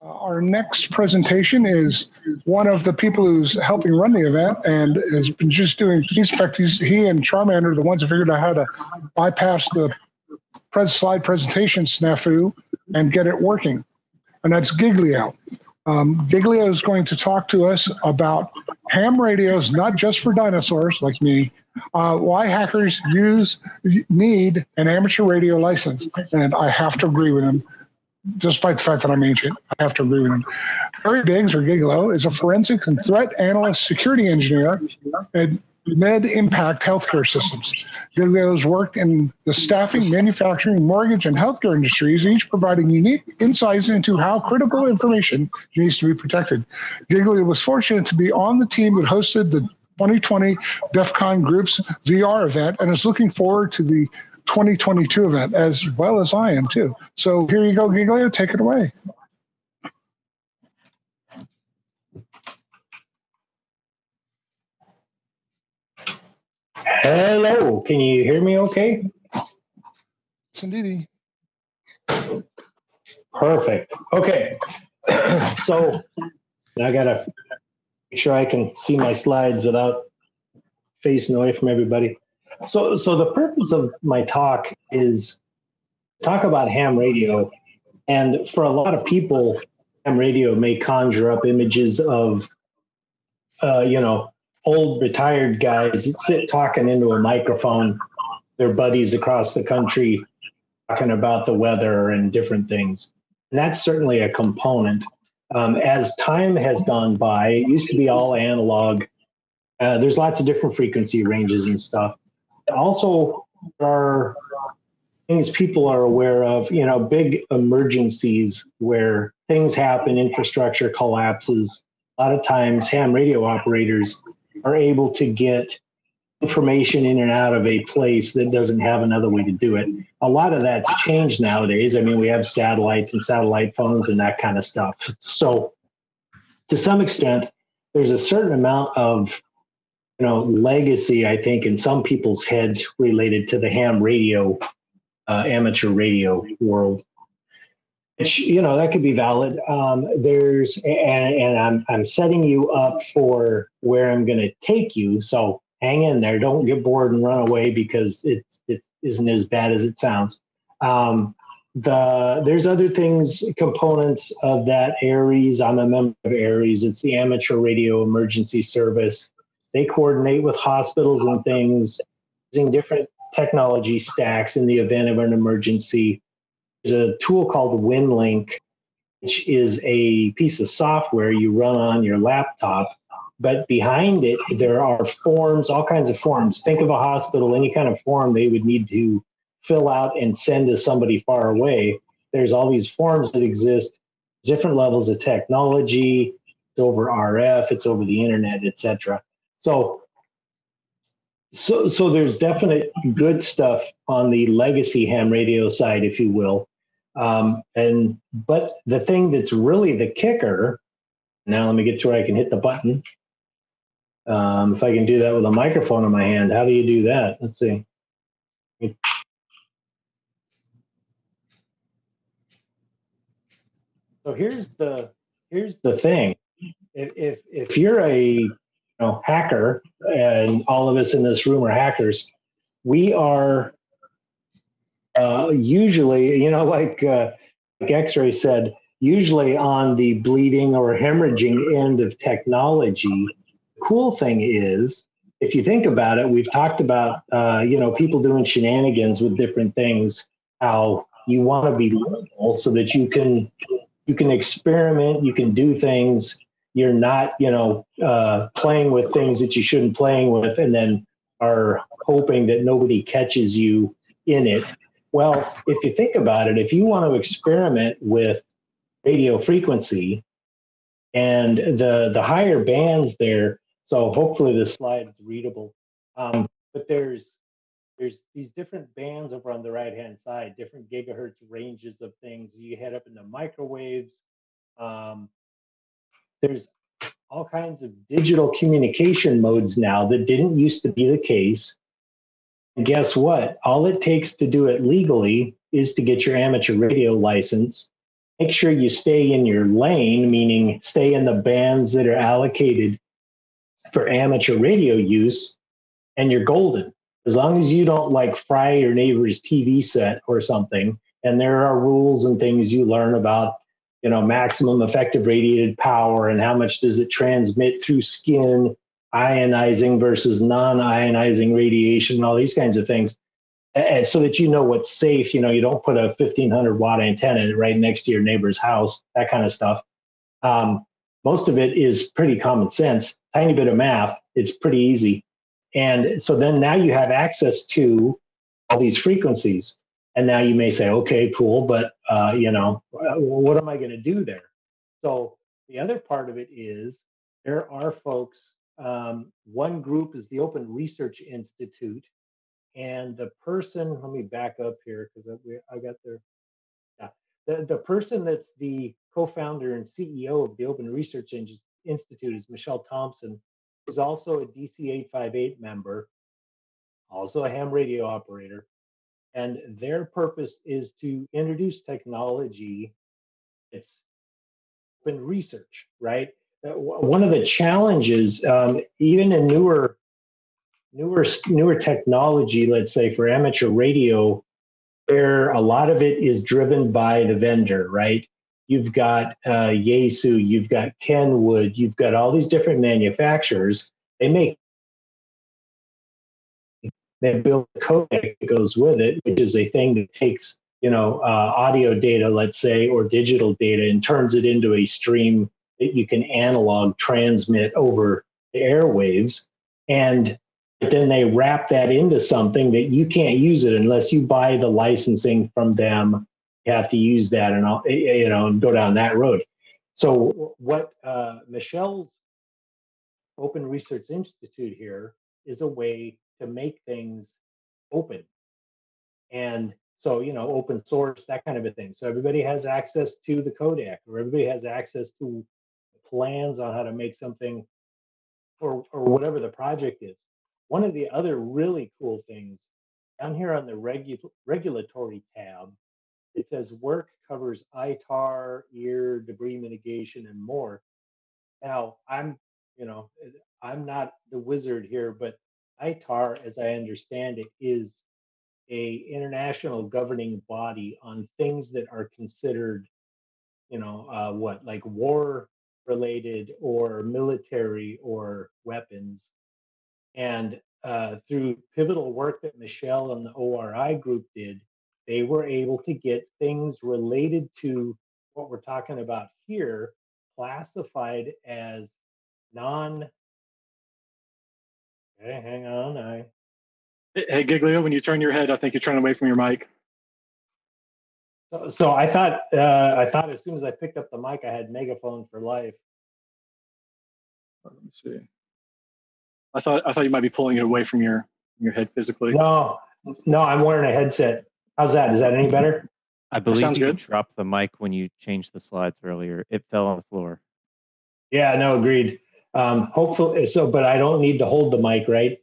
Uh, our next presentation is one of the people who's helping run the event and has been just doing, in fact, he's, he and Charmander are the ones who figured out how to bypass the pres slide presentation snafu and get it working. And that's Giglio. Um, Giglio is going to talk to us about ham radios, not just for dinosaurs like me, uh, why hackers use need an amateur radio license. And I have to agree with him despite the fact that I'm ancient, I have to agree with him. Harry Biggs, or Gigolo, is a forensic and threat analyst security engineer at Med Impact Healthcare Systems. Giglio has worked in the staffing, manufacturing, mortgage, and healthcare industries, each providing unique insights into how critical information needs to be protected. Giglio was fortunate to be on the team that hosted the 2020 DEF CON Group's VR event and is looking forward to the 2022 event as well as I am too. So here you go, Giglio, take it away. Hello, can you hear me okay? Yes, indeed. Perfect. Okay. so I gotta make sure I can see my slides without facing away from everybody. So, so the purpose of my talk is talk about ham radio, and for a lot of people, ham radio may conjure up images of, uh, you know, old retired guys that sit talking into a microphone, their buddies across the country, talking about the weather and different things. And that's certainly a component. Um, as time has gone by, it used to be all analog. Uh, there's lots of different frequency ranges and stuff also are things people are aware of, you know, big emergencies where things happen, infrastructure collapses. A lot of times, ham radio operators are able to get information in and out of a place that doesn't have another way to do it. A lot of that's changed nowadays. I mean, we have satellites and satellite phones and that kind of stuff. So, to some extent, there's a certain amount of you know legacy i think in some people's heads related to the ham radio uh, amateur radio world which you know that could be valid. Um, there's and, and i'm i'm setting you up for where i'm going to take you so hang in there. Don't get bored and run away because it, it isn't as bad as it sounds. Um, the there's other things components of that ARES i'm a member of ARES it's the amateur radio emergency service they coordinate with hospitals and things using different technology stacks in the event of an emergency. There's a tool called WinLink, which is a piece of software you run on your laptop. But behind it, there are forms, all kinds of forms. Think of a hospital, any kind of form they would need to fill out and send to somebody far away. There's all these forms that exist, different levels of technology. It's over RF, it's over the internet, etc. So, so, so there's definite good stuff on the legacy ham radio side, if you will. Um, and but the thing that's really the kicker. Now let me get to where I can hit the button. Um, if I can do that with a microphone in my hand, how do you do that? Let's see. So here's the here's the thing. If if, if you're a know, hacker, and all of us in this room are hackers, we are uh, usually, you know, like, uh, like X-ray said, usually on the bleeding or hemorrhaging end of technology. The cool thing is, if you think about it, we've talked about, uh, you know, people doing shenanigans with different things. How you want to be liberal so that you can you can experiment, you can do things you're not, you know, uh, playing with things that you shouldn't playing with, and then are hoping that nobody catches you in it. Well, if you think about it, if you want to experiment with radio frequency and the the higher bands there, so hopefully the slide is readable. Um, but there's there's these different bands over on the right hand side, different gigahertz ranges of things. You head up into microwaves. Um, there's all kinds of digital communication modes now that didn't used to be the case. And guess what? All it takes to do it legally is to get your amateur radio license make sure you stay in your lane, meaning stay in the bands that are allocated for amateur radio use, and you're golden. As long as you don't like fry your neighbor's TV set or something, and there are rules and things you learn about, you know, maximum effective radiated power and how much does it transmit through skin, ionizing versus non-ionizing radiation, and all these kinds of things and so that you know what's safe. You know, you don't put a 1500 watt antenna right next to your neighbor's house, that kind of stuff. Um, most of it is pretty common sense, tiny bit of math. It's pretty easy. And so then now you have access to all these frequencies. And now you may say, okay, cool, but uh, you know, what am I going to do there? So the other part of it is there are folks. Um, one group is the Open Research Institute, and the person let me back up here because I, I got there yeah the, the person that's the co-founder and ceo of the open research institute is michelle thompson who's also a dc 858 member also a ham radio operator and their purpose is to introduce technology it's open research right uh, one of the challenges um, even in newer newer newer technology, let's say for amateur radio, where a lot of it is driven by the vendor, right? You've got uh, Yaesu, you've got Kenwood, you've got all these different manufacturers. They make they build a codec that goes with it, which is a thing that takes you know uh, audio data, let's say, or digital data, and turns it into a stream that you can analog transmit over the airwaves. And then they wrap that into something that you can't use it unless you buy the licensing from them. You have to use that and all, you know, and go down that road. So what uh, Michelle's Open Research Institute here is a way to make things open. And so, you know, open source, that kind of a thing. So everybody has access to the codec or everybody has access to plans on how to make something or, or whatever the project is. One of the other really cool things down here on the regu- regulatory tab, it says work covers ITAR, EAR, debris mitigation, and more. Now, I'm, you know, I'm not the wizard here, but ITAR, as I understand it, is a international governing body on things that are considered, you know, uh, what like war related or military or weapons. And uh, through pivotal work that Michelle and the ORI group did, they were able to get things related to what we're talking about here classified as non. Okay, hang on. I. Hey, Giglio, when you turn your head, I think you're turning away from your mic. So, so I thought uh, I thought as soon as I picked up the mic, I had megaphone for life. Let me see. I thought I thought you might be pulling it away from your your head physically. No, no, I'm wearing a headset. How's that? Is that any better? I believe you dropped the mic when you changed the slides earlier. It fell on the floor. Yeah, no, agreed. Um, hopefully, so, but I don't need to hold the mic, right?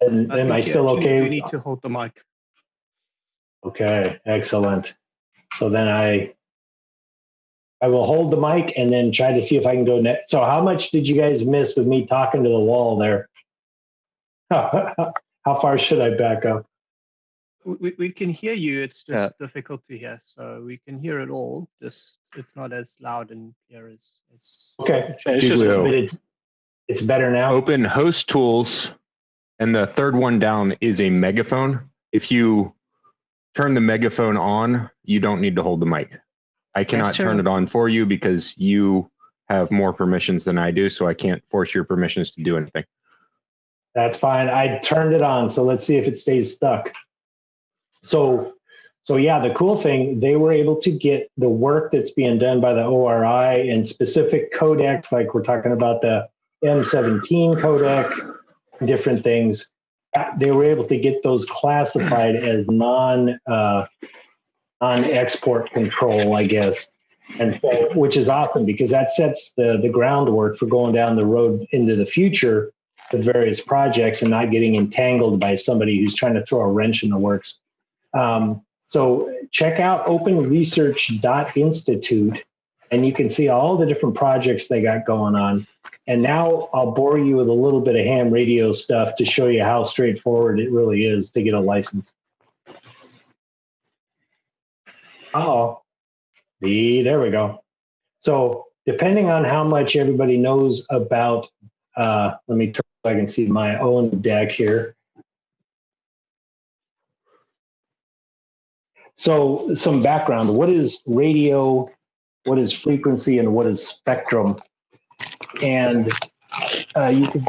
And am I you still actually okay? do need to hold the mic. Okay, excellent. So then I, I will hold the mic and then try to see if I can go next. So how much did you guys miss with me talking to the wall there? How far should I back up? We, we can hear you. It's just Yeah. difficult to hear. So we can hear it all. Just it's not as loud and clear as. as Okay, Yeah, it's just Giglio. but it's, it's better now. Open host tools, and the third one down is a megaphone. If you turn the megaphone on, you don't need to hold the mic. I cannot turn it on for you because you have more permissions than I do, so I can't force your permissions to do anything. That's fine. I turned it on, so let's see if it stays stuck. So, so yeah, the cool thing they were able to get the work that's being done by the ORI and specific codecs, like we're talking about the M17 codec, different things. uh, They were able to get those classified as non uh, non export control, I guess, and so, which is awesome because that sets the the groundwork for going down the road into the future with various projects and not getting entangled by somebody who's trying to throw a wrench in the works. Um, so check out openresearch.institute and you can see all the different projects they got going on. And now I'll bore you with a little bit of ham radio stuff to show you how straightforward it really is to get a license. Oh, the there we go. So depending on how much everybody knows about, uh, let me turn so I can see my own deck here. So some background, what is radio, what is frequency, and what is spectrum? And uh, you can,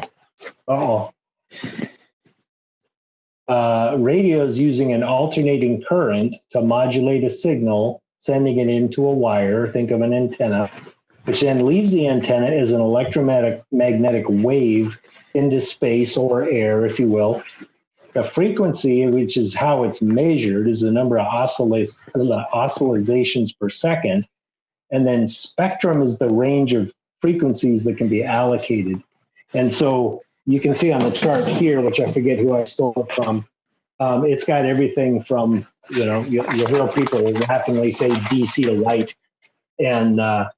oh, uh, radio is using an alternating current to modulate a signal, sending it into a wire, think of an antenna, which then leaves the antenna as an electromagnetic magnetic wave into space or air, if you will. The frequency, which is how it's measured, is the number of oscillations per second. And then spectrum is the range of frequencies that can be allocated. And so you can see on the chart here, which I forget who I stole it from, um, it's got everything from, you know, you, you'll hear people laughingly say DC to light. And uh,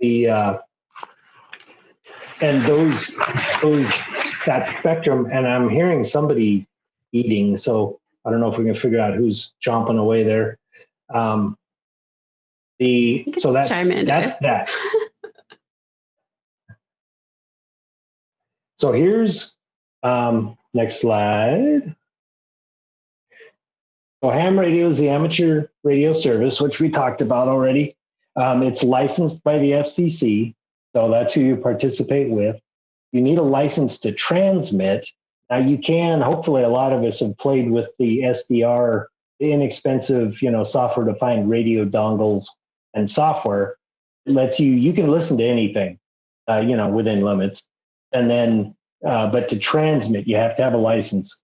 the uh, and those those that spectrum and i'm hearing somebody eating so i don't know if we can figure out who's chomping away there. Um the so that's that's that. So here's um next slide. So ham radio is the amateur radio service which we talked about already. Um, it's licensed by the fcc so that's who you participate with. You need a license to transmit. Now you can, hopefully a lot of us have played with the SDR, inexpensive, you know, software defined radio dongles and software. It lets you, you can listen to anything, uh, you know, within limits. And then, uh, but to transmit, you have to have a license.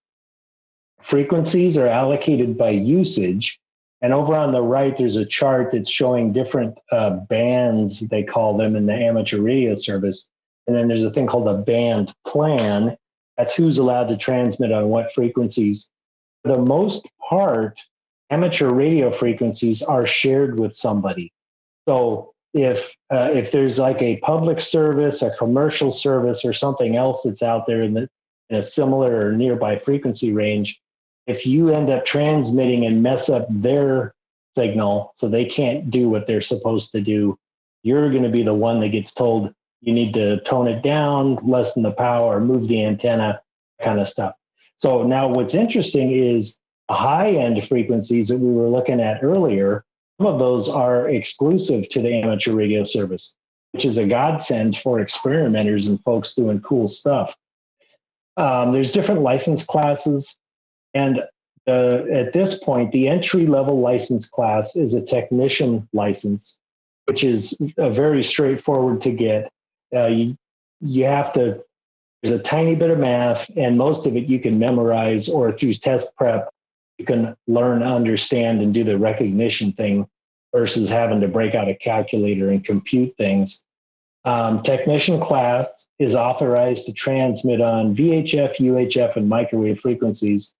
Frequencies are allocated by usage. And over on the right, there's a chart that's showing different uh, bands, they call them in the amateur radio service. And then there's a thing called a band plan. That's who's allowed to transmit on what frequencies. For the most part, amateur radio frequencies are shared with somebody. So if uh, if there's like a public service, a commercial service, or something else that's out there in, the, in a similar or nearby frequency range, if you end up transmitting and mess up their signal so they can't do what they're supposed to do, you're going to be the one that gets told you need to tone it down, lessen the power, move the antenna, kind of stuff. So now what's interesting is high end frequencies that we were looking at earlier, some of those are exclusive to the amateur radio service, which is a godsend for experimenters and folks doing cool stuff. Um, there's different license classes. And uh, at this point, the entry level license class is a technician license, which is uh, very straightforward to get. Uh, you, you have to, there's a tiny bit of math, and most of it you can memorize or through test prep, you can learn, understand, and do the recognition thing versus having to break out a calculator and compute things. Um, technician class is authorized to transmit on VHF, UHF, and microwave frequencies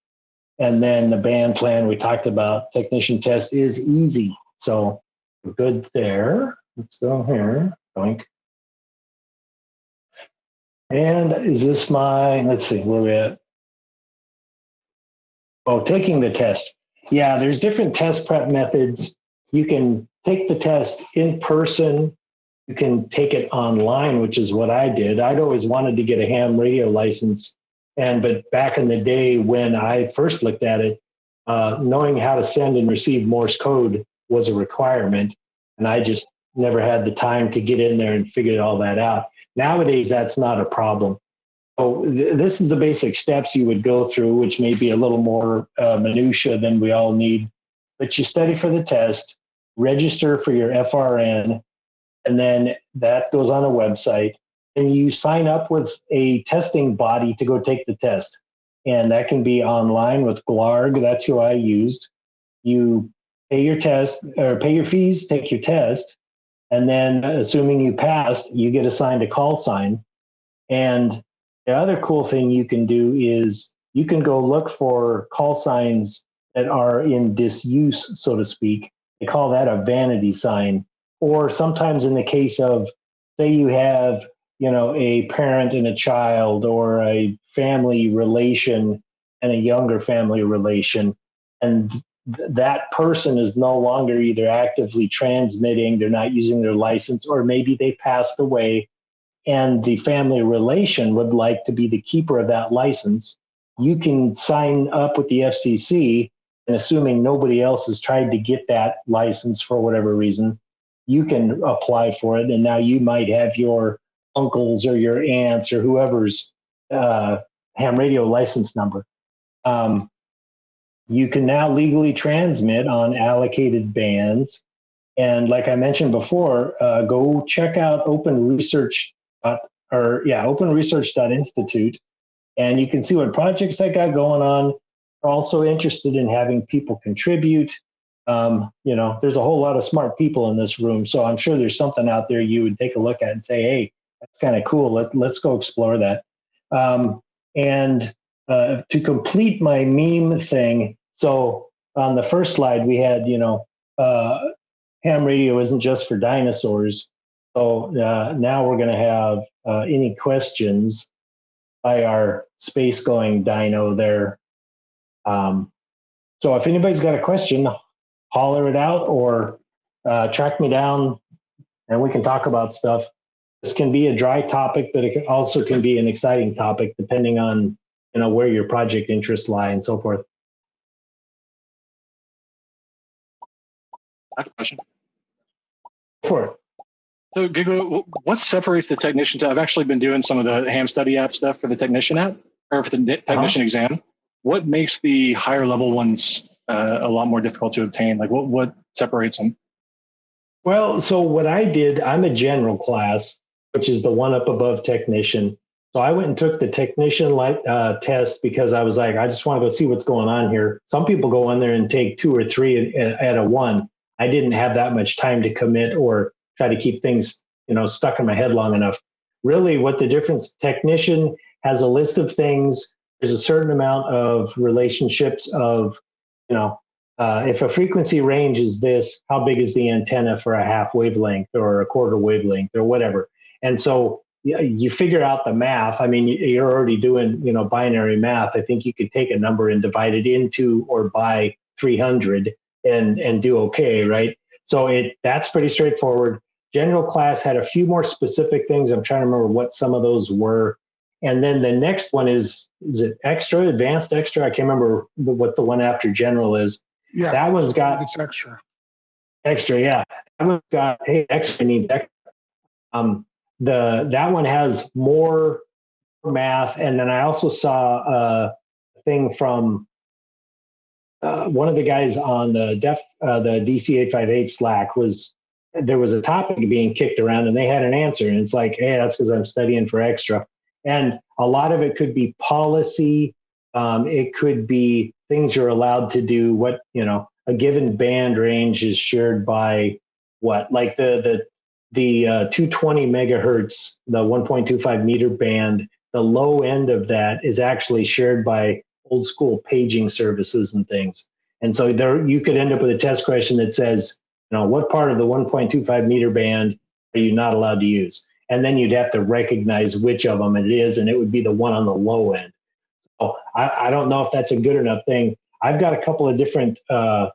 and then the band plan we talked about, technician test is easy. So good there. Let's go here. Boink. And is this my, let's see, where we at? Oh, taking the test. Yeah, there's different test prep methods. You can take the test in person. You can take it online, which is what I did. I'd always wanted to get a ham radio license and but back in the day when I first looked at it, uh, knowing how to send and receive Morse code was a requirement, and I just never had the time to get in there and figure all that out. Nowadays, that's not a problem. So th- this is the basic steps you would go through, which may be a little more uh, minutia than we all need. But you study for the test, register for your FRN, and then that goes on a website and you sign up with a testing body to go take the test. And that can be online with GLAARG. That's who I used. You pay your test or pay your fees, take your test, and then assuming you passed, you get assigned a call sign. And the other cool thing you can do is you can go look for call signs that are in disuse, so to speak. They call that a vanity sign. Or sometimes in the case of, say you have, you know, a parent and a child or a family relation and a younger family relation, and th- that person is no longer either actively transmitting, they're not using their license, or maybe they passed away and the family relation would like to be the keeper of that license, you can sign up with the FCC and assuming nobody else has tried to get that license for whatever reason, you can apply for it. And now you might have your uncles or your aunts or whoever's uh, ham radio license number. Um, you can now legally transmit on allocated bands. And like I mentioned before, uh, go check out Open Research or yeah, openresearch.institute, and you can see what projects I got going on. Also interested in having people contribute. Um, you know, there's a whole lot of smart people in this room, so I'm sure there's something out there you would take a look at and say, "Hey, that's kind of cool. Let, let's go explore that." Um, and uh, to complete my meme thing, so on the first slide we had, you know, uh, ham radio isn't just for dinosaurs. So uh, now we're going to have uh, any questions by our space going dino there. Um, so if anybody's got a question, holler it out or uh, track me down and we can talk about stuff. This can be a dry topic, but it can also can be an exciting topic depending on you know where your project interests lie and so forth. I have a question. For. So, Gigo, what separates the technician? To, I've actually been doing some of the ham study app stuff for the technician app or for the ne- technician exam. What makes the higher level ones uh, a lot more difficult to obtain? Like, what what separates them? Well, so what I did, I'm a general class, which is the one up above technician. So I went and took the technician light uh, test because I was like, I just want to go see what's going on here. Some people go in there and take two or three at, at a one. I didn't have that much time to commit or try to keep things, you know, stuck in my head long enough. Really, what the difference technician has a list of things. There's a certain amount of relationships of, you know, uh, if a frequency range is this, how big is the antenna for a half wavelength or a quarter wavelength or whatever? And so you figure out the math. I mean, you- you're already doing, you know, binary math. I think you could take a number and divide it into or by 300 and and do okay, right? So it that's pretty straightforward. General class had a few more specific things. I'm trying to remember what some of those were. And then the next one is is it extra, advanced extra? I can't remember what the one after general is. Yeah, That one's got it's extra. extra, yeah. That one's got hey, extra needs extra. Um, the that one has more math, and then I also saw a thing from uh, one of the guys on the def uh, the DC eight five eight Slack was there was a topic being kicked around, and they had an answer, and it's like, hey, that's because I'm studying for extra, and a lot of it could be policy. Um, it could be things you're allowed to do. What you know, a given band range is shared by what like the the the uh, 220 megahertz the 1.25 meter band the low end of that is actually shared by old school paging services and things. And so there you could end up with a test question that says you know what part of the 1.25 meter band are you not allowed to use? And then you'd have to recognize which of them it is and it would be the one on the low end. So i, I don't know if that's a good enough thing. I've got a couple of different uh,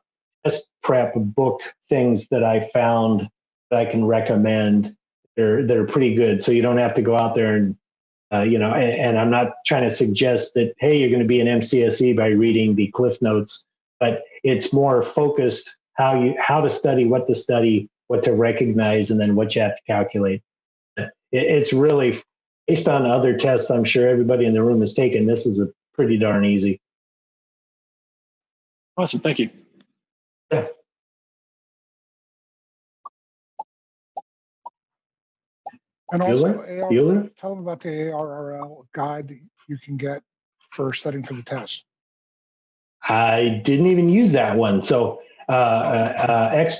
test prep book things that I found that I can recommend. They're they're pretty good, so you don't have to go out there and uh, you know. And, and I'm not trying to suggest that hey, you're going to be an MCSE by reading the Cliff Notes, but it's more focused how you how to study, what to study, what to recognize, and then what you have to calculate. It, it's really based on other tests. I'm sure everybody in the room has taken. This is a pretty darn easy. Awesome, thank you. And also, Bueller? AR, Bueller? tell them about the ARRL guide you can get for studying for the test. I didn't even use that one. So uh, uh, X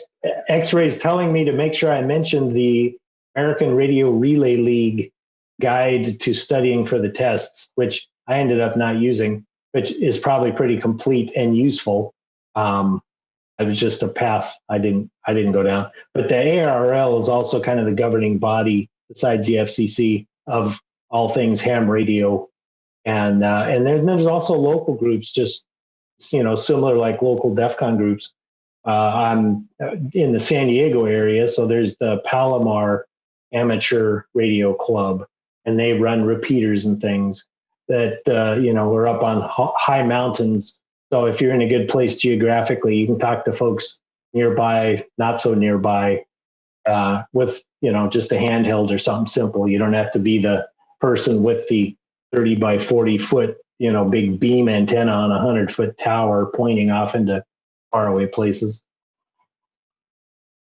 X-rays telling me to make sure I mentioned the American Radio Relay League guide to studying for the tests, which I ended up not using, which is probably pretty complete and useful. Um, it was just a path I didn't I didn't go down. But the ARRL is also kind of the governing body besides the FCC of all things ham radio, and uh, and then there's also local groups, just you know, similar like local DEF CON groups. Uh, I'm uh, in the San Diego area, so there's the Palomar Amateur Radio Club, and they run repeaters and things that uh, you know we're up on high mountains. So if you're in a good place geographically, you can talk to folks nearby, not so nearby, uh, with you know just a handheld or something simple. You don't have to be the person with the 30 by 40 foot you know big beam antenna on a 100 foot tower pointing off into faraway places.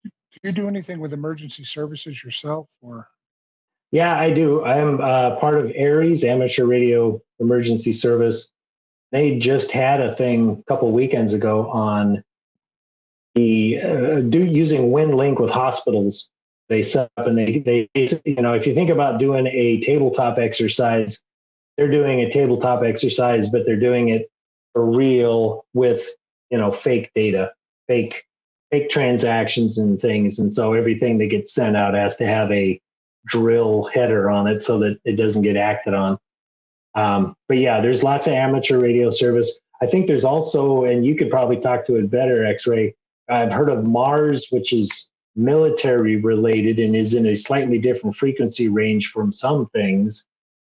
Do you do anything with emergency services yourself or? Yeah, I do. I'm uh, part of ARES, Amateur Radio Emergency Service. They just had a thing a couple weekends ago on the uh, do using WinLink with hospitals. They set up and they they you know if you think about doing a tabletop exercise, they're doing a tabletop exercise, but they're doing it for real with you know fake data, fake fake transactions and things, and so everything that gets sent out has to have a drill header on it so that it doesn't get acted on. Um, but yeah, there's lots of amateur radio service. I think there's also, and you could probably talk to it better, X-ray. I've heard of Mars, which is military related and is in a slightly different frequency range from some things,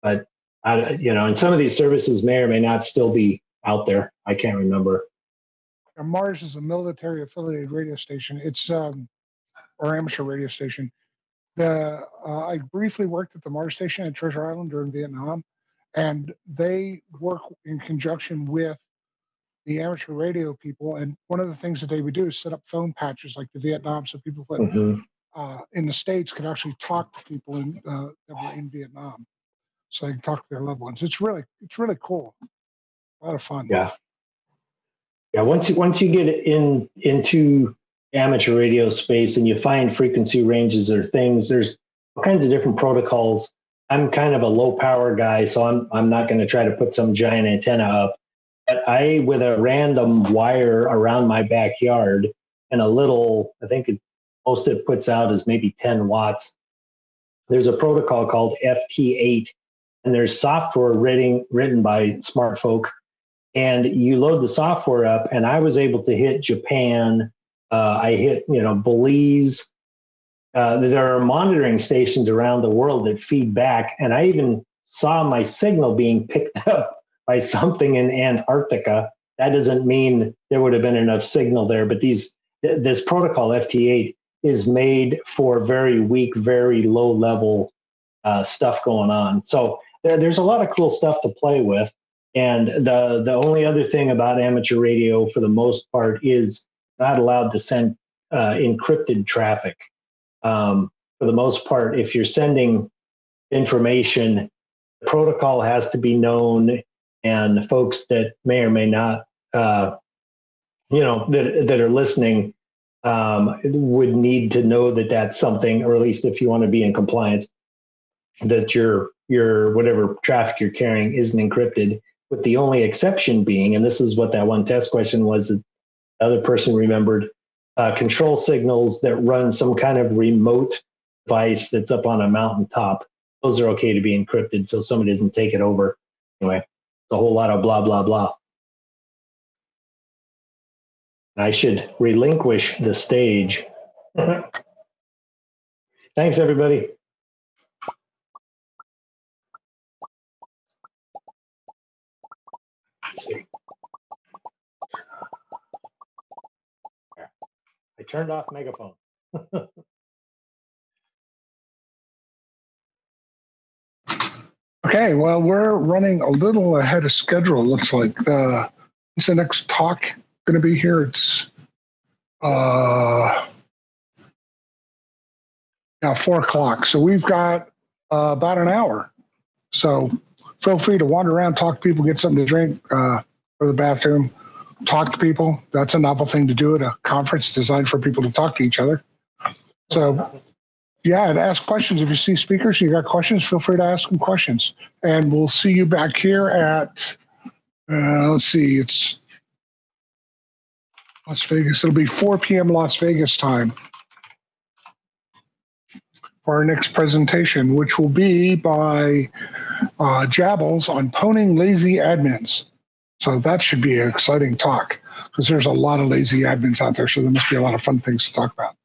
but I, you know, and some of these services may or may not still be out there. I can't remember. Mars is a military affiliated radio station. It's um, or amateur radio station. The uh, I briefly worked at the Mars station at Treasure Island during Vietnam, and they work in conjunction with the amateur radio people. And one of the things that they would do is set up phone patches like the Vietnam, so people that, Mhm. uh, in the states could actually talk to people in, uh, that were in Vietnam, so they can talk to their loved ones. It's really it's really cool. A lot of fun. Yeah. Yeah, once you once you get in into amateur radio space and you find frequency ranges or things, there's all kinds of different protocols. I'm kind of a low power guy, so I'm I'm not going to try to put some giant antenna up. But I, with a random wire around my backyard and a little, I think it, most it puts out is maybe 10 watts. There's a protocol called FT8, and there's software written written by smart folk and you load the software up and i was able to hit japan uh, i hit you know belize uh, there are monitoring stations around the world that feed back and i even saw my signal being picked up by something in antarctica that doesn't mean there would have been enough signal there but these th- this protocol ft8 is made for very weak very low level uh, stuff going on so there, there's a lot of cool stuff to play with and the the only other thing about amateur radio, for the most part, is not allowed to send uh, encrypted traffic. Um, for the most part, if you're sending information, the protocol has to be known, and folks that may or may not, uh, you know, that that are listening um, would need to know that that's something, or at least if you want to be in compliance, that your your whatever traffic you're carrying isn't encrypted with the only exception being, and this is what that one test question was the other person remembered, uh, control signals that run some kind of remote device that's up on a mountaintop. Those are okay to be encrypted so somebody doesn't take it over. Anyway, a whole lot of blah, blah, blah. I should relinquish the stage. Thanks, everybody. Let's see. I turned off megaphone. Okay, well, we're running a little ahead of schedule. Looks like the what's the next talk going to be here? It's uh, yeah, four o'clock. So we've got uh, about an hour. So feel free to wander around, talk to people, get something to drink, uh, go to the bathroom, talk to people. That's a novel thing to do at a conference designed for people to talk to each other. So yeah, and ask questions. If you see speakers, you got questions, feel free to ask them questions. And we'll see you back here at, uh, let's see, it's Las Vegas. It'll be 4 p.m. Las Vegas time for our next presentation, which will be by uh, Jabbles on pwning lazy admins. So that should be an exciting talk because there's a lot of lazy admins out there. So there must be a lot of fun things to talk about.